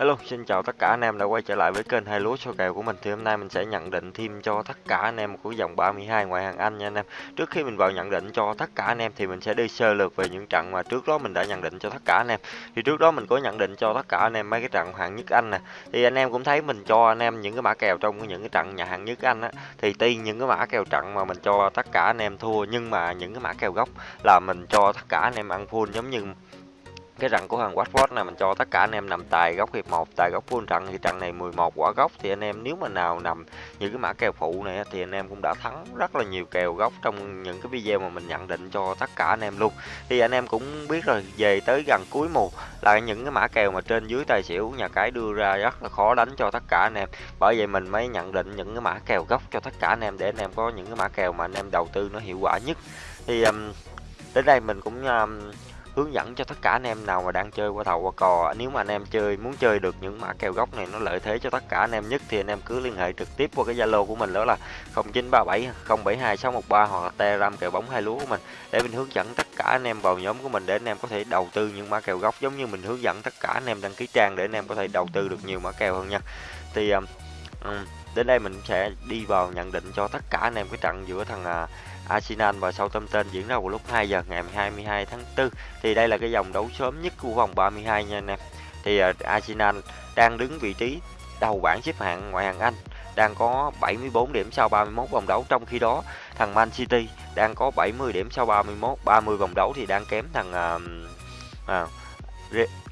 Hello, xin chào tất cả anh em đã quay trở lại với kênh hai lúa số kèo của mình. Thì hôm nay mình sẽ nhận định thêm cho tất cả anh em của dòng 32 ngoại hạng Anh nha anh em. Trước khi mình vào nhận định cho tất cả anh em thì mình sẽ đi sơ lược về những trận mà trước đó mình đã nhận định cho tất cả anh em. Thì trước đó mình có nhận định cho tất cả anh em mấy cái trận hạng nhất Anh nè. Thì anh em cũng thấy mình cho anh em những cái mã kèo trong những cái trận nhà hạng nhất Anh á thì tuy những cái mã kèo trận mà mình cho tất cả anh em thua nhưng mà những cái mã kèo gốc là mình cho tất cả anh em ăn full giống như cái rặng của thằng Watford này mình cho tất cả anh em nằm tài góc hiệp 1 tài góc full trận thì trận này 11 quả góc thì anh em nếu mà nào nằm những cái mã kèo phụ này thì anh em cũng đã thắng rất là nhiều kèo góc trong những cái video mà mình nhận định cho tất cả anh em luôn. Thì anh em cũng biết rồi về tới gần cuối mùa là những cái mã kèo mà trên dưới tài xỉu nhà cái đưa ra rất là khó đánh cho tất cả anh em. Bởi vậy mình mới nhận định những cái mã kèo góc cho tất cả anh em để anh em có những cái mã kèo mà anh em đầu tư nó hiệu quả nhất. Thì um, đến đây mình cũng um, hướng dẫn cho tất cả anh em nào mà đang chơi qua thầu qua cò. Nếu mà anh em chơi muốn chơi được những mã kèo gốc này nó lợi thế cho tất cả anh em nhất thì anh em cứ liên hệ trực tiếp qua cái zalo của mình đó là 0937 072 613 hoặc là telegram kèo bóng hai lúa của mình để mình hướng dẫn tất cả anh em vào nhóm của mình để anh em có thể đầu tư những mã kèo gốc giống như mình hướng dẫn tất cả anh em đăng ký trang để anh em có thể đầu tư được nhiều mã kèo hơn nha. Thì um, um đến đây mình sẽ đi vào nhận định cho tất cả anh em cái trận giữa thằng à, Arsenal và Southampton diễn ra vào lúc 2 giờ ngày 22 tháng 4 thì đây là cái dòng đấu sớm nhất của vòng 32 nha anh em. Thì à, Arsenal đang đứng vị trí đầu bảng xếp hạng ngoại hạng Anh đang có 74 điểm sau 31 vòng đấu. Trong khi đó thằng Man City đang có 70 điểm sau 31 30 vòng đấu thì đang kém thằng uh, uh,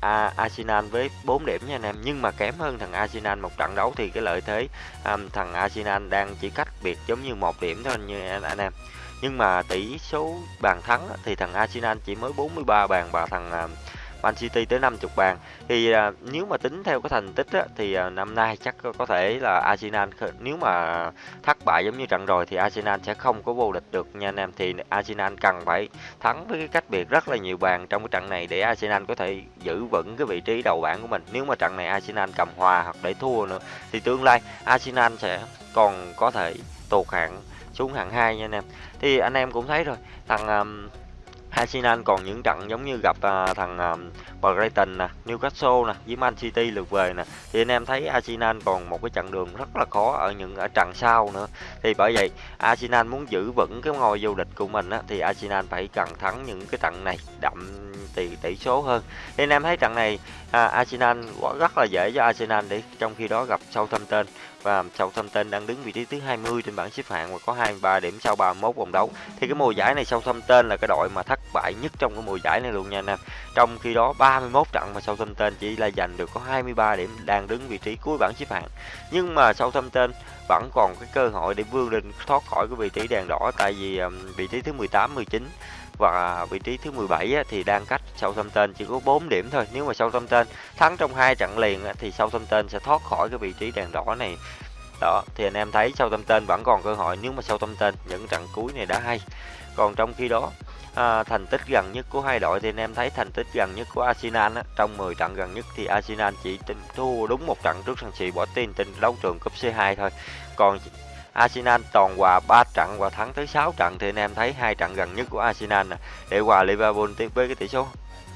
à, Arsenal với 4 điểm nha anh em. Nhưng mà kém hơn thằng Arsenal một trận đấu thì cái lợi thế um, thằng Arsenal đang chỉ cách biệt giống như một điểm thôi như anh, anh em. Nhưng mà tỷ số bàn thắng thì thằng Arsenal chỉ mới 43 bàn và thằng uh, Man City tới 50 bàn. Thì à, nếu mà tính theo cái thành tích á, thì à, năm nay chắc có thể là Arsenal nếu mà thất bại giống như trận rồi thì Arsenal sẽ không có vô địch được nha anh em. Thì Arsenal cần phải thắng với cái cách biệt rất là nhiều bàn trong cái trận này để Arsenal có thể giữ vững cái vị trí đầu bảng của mình. Nếu mà trận này Arsenal cầm hòa hoặc để thua nữa thì tương lai Arsenal sẽ còn có thể tụt hạng xuống hạng 2 nha anh em. Thì anh em cũng thấy rồi thằng um, Arsenal còn những trận giống như gặp à, thằng à, Brighton nè, Newcastle nè, với Man City lượt về nè. Thì anh em thấy Arsenal còn một cái chặng đường rất là khó ở những ở trận sau nữa. Thì bởi vậy Arsenal muốn giữ vững cái ngôi vô địch của mình á, thì Arsenal phải cần thắng những cái trận này đậm tỷ tỷ số hơn. Thì anh em thấy trận này à, Arsenal rất là dễ cho Arsenal để trong khi đó gặp Southampton và Southampton đang đứng vị trí thứ 20 trên bảng xếp hạng và có 23 điểm sau 31 vòng đấu. Thì cái mùa giải này Southampton là cái đội mà thất bại nhất trong cái mùa giải này luôn nha anh em. Trong khi đó 31 trận mà Southampton chỉ là giành được có 23 điểm đang đứng vị trí cuối bảng xếp hạng. Nhưng mà Southampton vẫn còn cái cơ hội để vươn lên thoát khỏi cái vị trí đèn đỏ, tại vì vị trí thứ 18 19 và vị trí thứ 17 thì đang cách Southampton chỉ có 4 điểm thôi. Nếu mà Southampton thắng trong hai trận liền thì Southampton sẽ thoát khỏi cái vị trí đèn đỏ này. Đó, thì anh em thấy Southampton vẫn còn cơ hội nếu mà Southampton những trận cuối này đã hay. Còn trong khi đó à, thành tích gần nhất của hai đội thì anh em thấy thành tích gần nhất của Arsenal á, trong 10 trận gần nhất thì Arsenal chỉ thua đúng một trận trước sân sĩ bỏ tin trên đấu trường cúp C2 thôi. Còn Arsenal toàn hòa 3 trận và thắng tới 6 trận thì anh em thấy hai trận gần nhất của Arsenal nè để hòa Liverpool với cái tỷ số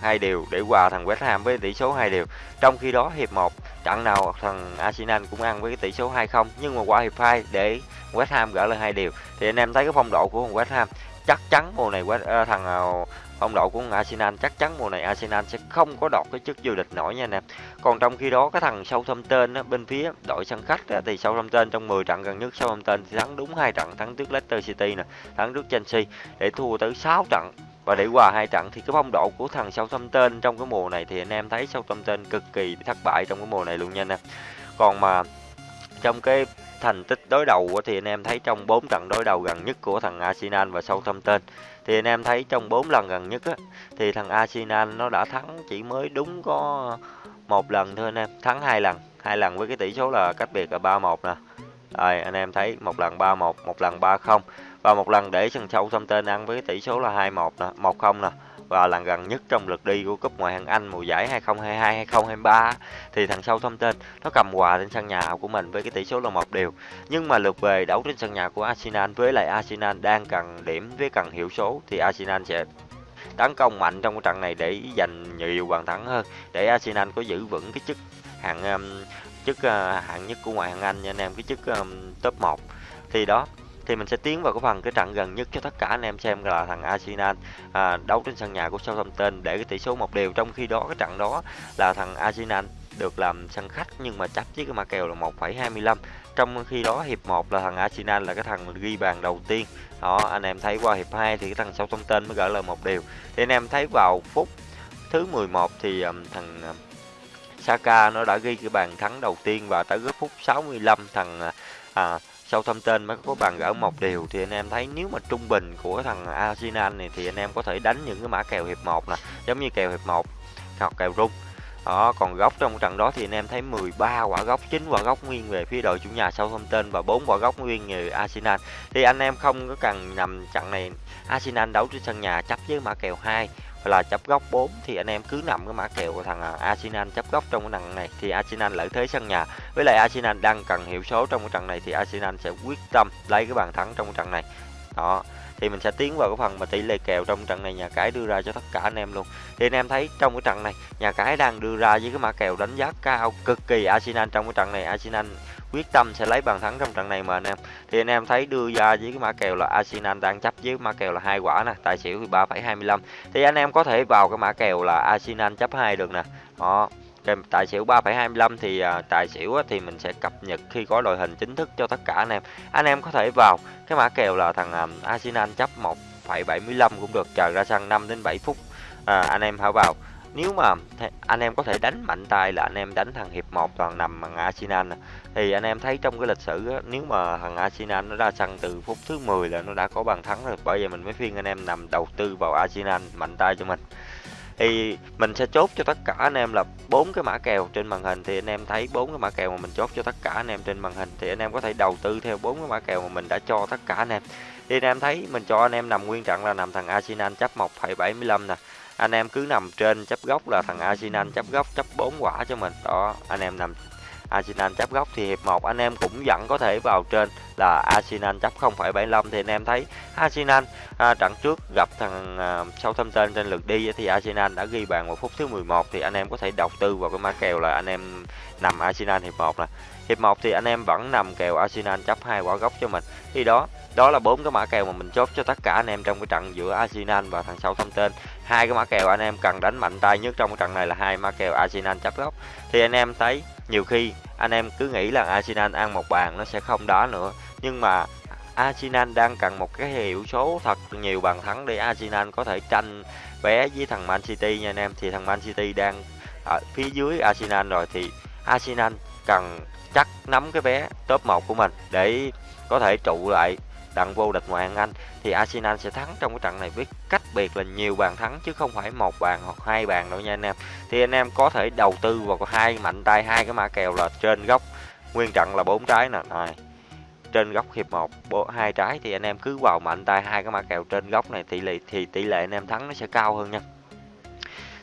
hai đều để hòa thằng West Ham với tỷ số hai đều. Trong khi đó hiệp 1 trận nào thằng Arsenal cũng ăn với cái tỷ số 2-0 nhưng mà qua hiệp 2 để West Ham gỡ lên hai đều thì anh em thấy cái phong độ của thằng West Ham chắc chắn mùa này West, uh, thằng uh, phong độ của Arsenal chắc chắn mùa này Arsenal sẽ không có đọt cái chức vô địch nổi nha anh em. Còn trong khi đó cái thằng Southampton á, bên phía đội sân khách á, thì Southampton trong 10 trận gần nhất Southampton thì thắng đúng hai trận, thắng trước Leicester City nè, thắng trước Chelsea để thua tới 6 trận và để hòa hai trận thì cái phong độ của thằng Southampton trong cái mùa này thì anh em thấy Southampton cực kỳ thất bại trong cái mùa này luôn nha anh em. Còn mà trong cái thành tích đối đầu thì anh em thấy trong 4 trận đối đầu gần nhất của thằng Arsenal và Southampton thì anh em thấy trong 4 lần gần nhất á, thì thằng Arsenal nó đã thắng chỉ mới đúng có một lần thôi anh em thắng hai lần hai lần với cái tỷ số là cách biệt là 3-1 nè rồi anh em thấy một lần 3-1 một lần 3-0 và một lần để sân Southampton ăn với cái tỷ số là 2-1 nè 1-0 nè và lần gần nhất trong lượt đi của cúp ngoại hạng Anh mùa giải 2022 2023 thì thằng Southampton nó cầm hòa trên sân nhà của mình với cái tỷ số là một đều. Nhưng mà lượt về đấu trên sân nhà của Arsenal với lại Arsenal đang cần điểm với cần hiệu số thì Arsenal sẽ tấn công mạnh trong cái trận này để giành nhiều bàn thắng hơn để Arsenal có giữ vững cái chức hạng um, chức uh, hạng nhất của ngoại hạng Anh nha anh em cái chức um, top 1 thì đó thì mình sẽ tiến vào cái phần cái trận gần nhất cho tất cả anh em xem là thằng Arsenal à, đấu trên sân nhà của Southampton. Để cái tỷ số một đều trong khi đó cái trận đó là thằng Arsenal được làm sân khách nhưng mà chấp với cái mã kèo là 1,25 trong khi đó hiệp 1 là thằng Arsenal là cái thằng ghi bàn đầu tiên. Đó anh em thấy qua hiệp 2 thì cái thằng Southampton mới gỡ lời một điều thì anh em thấy vào phút thứ 11 thì um, thằng Saka nó đã ghi cái bàn thắng đầu tiên và tới cái phút 65 thằng à, à Southampton mới có bàn gỡ một điều thì anh em thấy nếu mà trung bình của thằng Arsenal này thì anh em có thể đánh những cái mã kèo hiệp 1 nè giống như kèo hiệp 1 hoặc kèo rung đó, còn góc trong trận đó thì anh em thấy 13 quả góc, 9 quả góc nguyên về phía đội chủ nhà Southampton và 4 quả góc nguyên về Arsenal. Thì anh em không có cần nằm trận này Arsenal đấu trên sân nhà chấp với mã kèo 2 là chấp góc 4 thì anh em cứ nằm cái mã kèo của thằng à, Arsenal chấp góc trong cái trận này, thì Arsenal lợi thế sân nhà. Với lại Arsenal đang cần hiệu số trong cái trận này thì Arsenal sẽ quyết tâm lấy cái bàn thắng trong cái trận này. Đó thì mình sẽ tiến vào cái phần mà tỷ lệ kèo trong trận này nhà cái đưa ra cho tất cả anh em luôn. Thì anh em thấy trong cái trận này nhà cái đang đưa ra với cái mã kèo đánh giá cao cực kỳ Arsenal trong cái trận này. Arsenal quyết tâm sẽ lấy bàn thắng trong trận này mà anh em. Thì anh em thấy đưa ra với cái mã kèo là Arsenal đang chấp với mã kèo là hai quả nè tài xỉu thì 3,25 thì anh em có thể vào cái mã kèo là Arsenal chấp hai được nè. Đó kèm tài xỉu 3,25 thì à, tài xỉu á, thì mình sẽ cập nhật khi có đội hình chính thức cho tất cả anh em. Anh em có thể vào cái mã kèo là thằng à, Arsenal chấp 1,75 cũng được chờ ra sân 5 đến 7 phút à, anh em hãy vào. Nếu mà anh em có thể đánh mạnh tay là anh em đánh thằng hiệp 1 toàn nằm bằng Arsenal này thì anh em thấy trong cái lịch sử á, nếu mà thằng Arsenal nó ra sân từ phút thứ 10 là nó đã có bàn thắng rồi bởi vậy mình mới khuyên anh em nằm đầu tư vào Arsenal mạnh tay cho mình thì mình sẽ chốt cho tất cả anh em là bốn cái mã kèo trên màn hình. Thì anh em thấy bốn cái mã kèo mà mình chốt cho tất cả anh em trên màn hình thì anh em có thể đầu tư theo bốn cái mã kèo mà mình đã cho tất cả anh em. Thì anh em thấy mình cho anh em nằm nguyên trận là nằm thằng Arsenal chấp 1,75 nè. Anh em cứ nằm trên chấp góc là thằng Arsenal chấp góc chấp 4 quả cho mình. Đó anh em nằm Arsenal chấp góc thì hiệp 1 anh em cũng vẫn có thể vào trên là Arsenal chấp 0,75 thì anh em thấy Arsenal à, trận trước gặp thằng à, Southampton trên lượt đi thì Arsenal đã ghi bàn vào phút thứ 11 thì anh em có thể đầu tư vào cái mã kèo là anh em nằm Arsenal hiệp 1 nè. Hiệp 1 thì anh em vẫn nằm kèo Arsenal chấp hai quả góc cho mình. Thì đó, đó là bốn cái mã kèo mà mình chốt cho tất cả anh em trong cái trận giữa Arsenal và thằng Southampton. Hai cái mã kèo anh em cần đánh mạnh tay nhất trong cái trận này là hai mã kèo Arsenal chấp góc. Thì anh em thấy nhiều khi, anh em cứ nghĩ là Arsenal ăn một bàn nó sẽ không đó nữa. Nhưng mà Arsenal đang cần một cái hiệu số thật nhiều bàn thắng để Arsenal có thể tranh vé với thằng Man City nha anh em. Thì thằng Man City đang ở phía dưới Arsenal rồi. Thì Arsenal cần chắc nắm cái vé top 1 của mình để có thể trụ lại đặng vô địch ngoại hạng Anh, thì Arsenal sẽ thắng trong cái trận này với cách biệt là nhiều bàn thắng chứ không phải một bàn hoặc hai bàn đâu nha anh em. Thì anh em có thể đầu tư vào hai mạnh tay, hai cái mã kèo là trên góc nguyên trận là bốn trái nè. Này trên góc hiệp 1 hai trái thì anh em cứ vào mạnh tay, hai cái mã kèo trên góc này, tỷ lệ, thì tỷ lệ anh em thắng nó sẽ cao hơn nha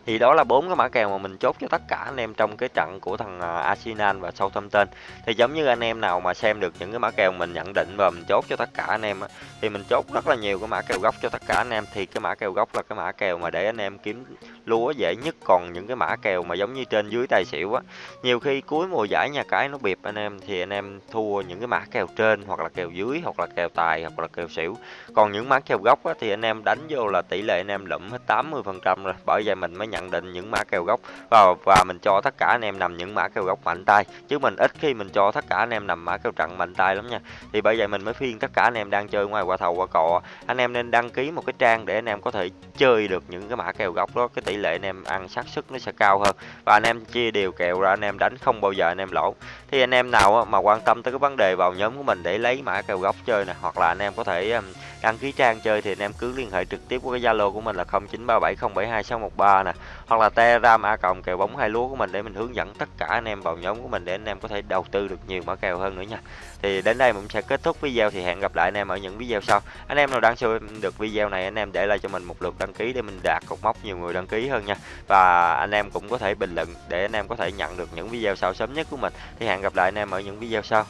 thì đó là bốn cái mã kèo mà mình chốt cho tất cả anh em trong cái trận của thằng à, Arsenal và Southampton. Thì giống như anh em nào mà xem được những cái mã kèo mình nhận định và mình chốt cho tất cả anh em thì mình chốt rất là nhiều cái mã kèo góc cho tất cả anh em. Thì cái mã kèo góc là cái mã kèo mà để anh em kiếm lúa dễ nhất. Còn những cái mã kèo mà giống như trên dưới tài xỉu á nhiều khi cuối mùa giải nhà cái nó bịp anh em thì anh em thua những cái mã kèo trên hoặc là kèo dưới hoặc là kèo tài hoặc là kèo xỉu. Còn những mã kèo góc á, thì anh em đánh vô là tỷ lệ anh em lụm hết 80 phần trăm rồi bởi vậy mình mới nhận định những mã kèo góc và và mình cho tất cả anh em nằm những mã kèo góc mạnh tay chứ mình ít khi mình cho tất cả anh em nằm mã kèo trận mạnh tay lắm nha thì bởi vậy mình mới phiên tất cả anh em đang chơi ngoài qua thầu qua cò anh em nên đăng ký một cái trang để anh em có thể chơi được những cái mã kèo góc đó cái tỷ lệ anh em ăn xác suất nó sẽ cao hơn và anh em chia đều kèo ra anh em đánh không bao giờ anh em lỗ thì anh em nào mà quan tâm tới cái vấn đề vào nhóm của mình để lấy mã kèo góc chơi nè hoặc là anh em có thể đăng ký trang chơi thì anh em cứ liên hệ trực tiếp với cái Zalo của mình là 0937072613 nè hoặc là Telegram a cộng kèo bóng hai lúa của mình để mình hướng dẫn tất cả anh em vào nhóm của mình để anh em có thể đầu tư được nhiều mã kèo hơn nữa nha. Thì đến đây mình sẽ kết thúc video thì hẹn gặp lại anh em ở những video sau. Anh em nào đang xem được video này, anh em để lại cho mình một lượt đăng ký để mình đạt cột mốc nhiều người đăng ký hơn nha. Và anh em cũng có thể bình luận để anh em có thể nhận được những video sau sớm nhất của mình. Thì hẹn gặp lại anh em ở những video sau.